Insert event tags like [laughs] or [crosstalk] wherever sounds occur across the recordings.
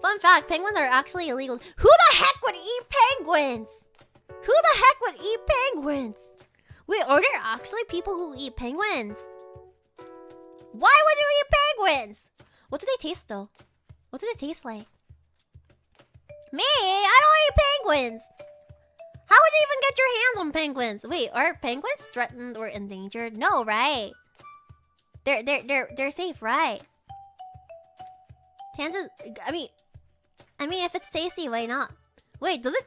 Fun fact, penguins are actually illegal. Who the heck would eat penguins? Who the heck would eat penguins? Wait, are there actually people who eat penguins? Why would you eat penguins? What do they taste though? What do they taste like? Me? I don't eat penguins! How would you even get your hands on penguins? Wait, are penguins threatened or endangered? No, right? They're they're they're they're safe, right? Chances I mean I mean if it's tasty, why not? Wait, does it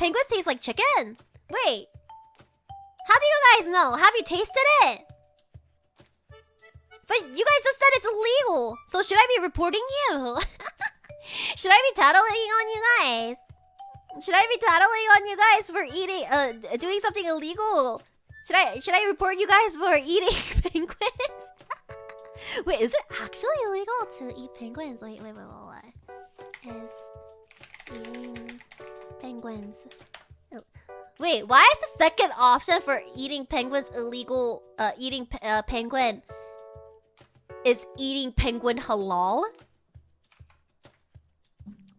Penguins taste like chicken? Wait. How do you guys know? Have you tasted it? But you guys just said it's illegal. So should I be reporting you? [laughs] should I be tattling on you guys? Should I be tattling on you guys for eating, uh, doing something illegal? Should I, should I report you guys for [laughs] eating penguins? [laughs] wait, is it actually illegal to eat penguins? Wait, wait, wait, wait, Is eating penguins. Wait, why is the second option for eating penguins illegal? Uh, eating uh, penguin is eating penguin halal?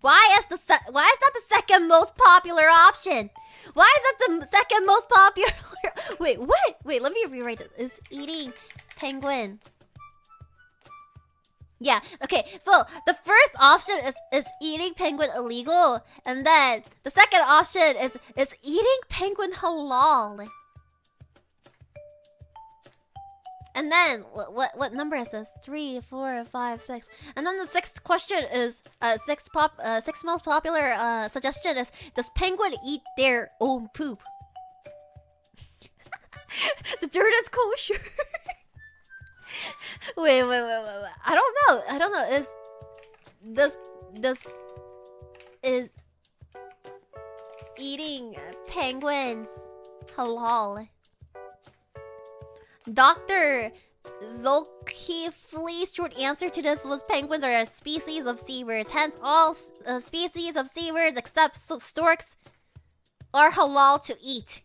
Why is the why is that the second most popular option? Why is that the second most popular? [laughs] Wait, what? Wait, let me rewrite it. Is eating penguin. Yeah, okay, so the first option is is eating penguin illegal, and then the second option is is eating penguin halal. And then what what what number is this? Three, four, five, six. And then the sixth question is uh sixth pop uh sixth most popular uh suggestion is does penguin eat their own poop? [laughs] the dirt is kosher. [laughs] wait, wait, wait, wait, wait. I don't know. I don't know. Is does does is eating penguins halal? Dr. Zulkifli's short answer to this was penguins are a species of seabirds. Hence, all uh, species of seabirds except storks are halal to eat.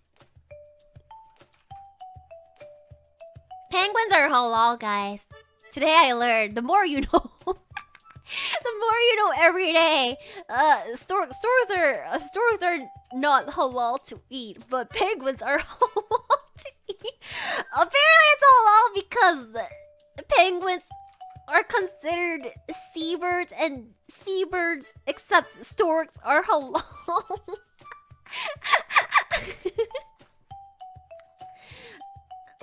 Penguins are halal, guys. Today I learned. The more you [laughs] know. the more you know every day. Uh, storks are uh, storks are not halal to eat, but penguins are [laughs] halal to eat. Apparently, it's halal because penguins are considered seabirds, and seabirds, except storks, are halal.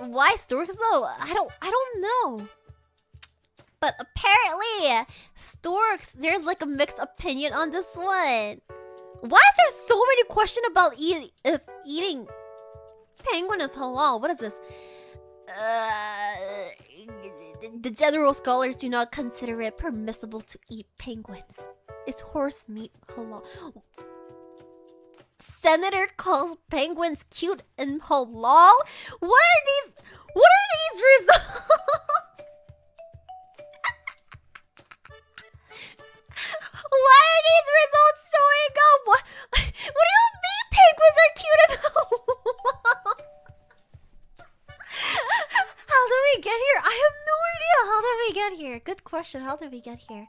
[laughs] Why storks though? I don't I don't know. But apparently, storks, there's like a mixed opinion on this one. Why is there so many questions about eat if eating penguin is halal? What is this? Uh, the general scholars do not consider it permissible to eat penguins. Is horse meat halal? senator calls penguins cute and halal? What we get here? Good question. How did we get here?